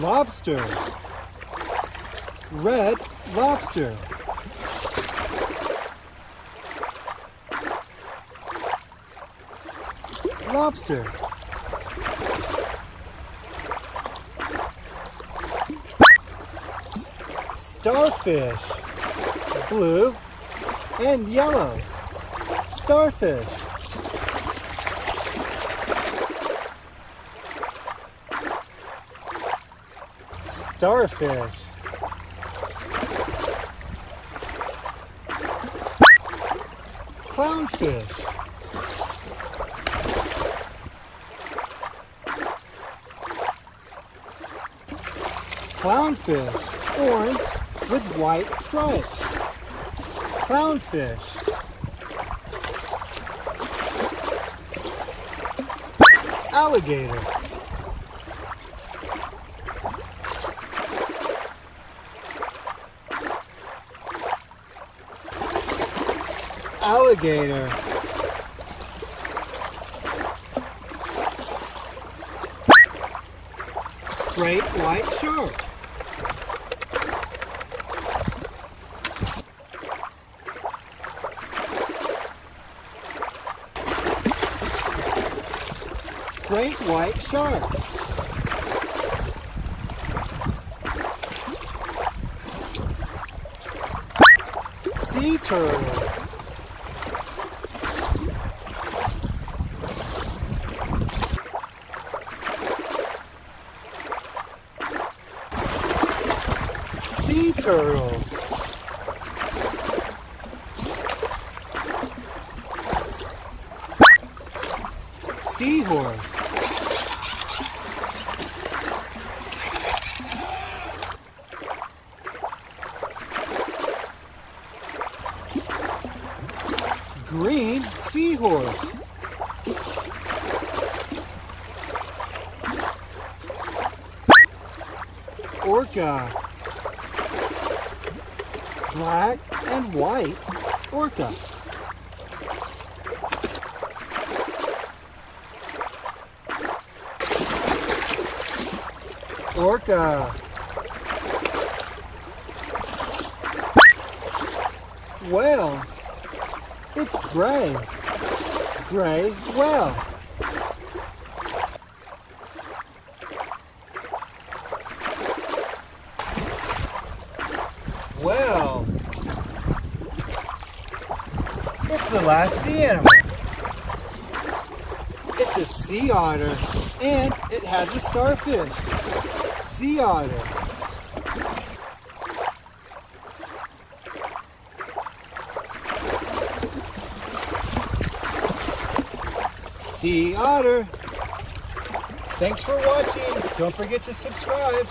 lobster. Red lobster. Lobster. S starfish. Blue and yellow. Starfish starfish. Clownfish. Clownfish orange with white stripes. Clownfish. Alligator alligator. Great white shark. Great white shark. Sea turtle sea turtle. Seahorse. Green seahorse. Orca black and white orca. Orca. Whale. It's gray. Gray whale. Well, it's the last sea animal. It's a sea otter, and it has a starfish. Sea otter. Sea otter. Thanks for watching. Don't forget to subscribe.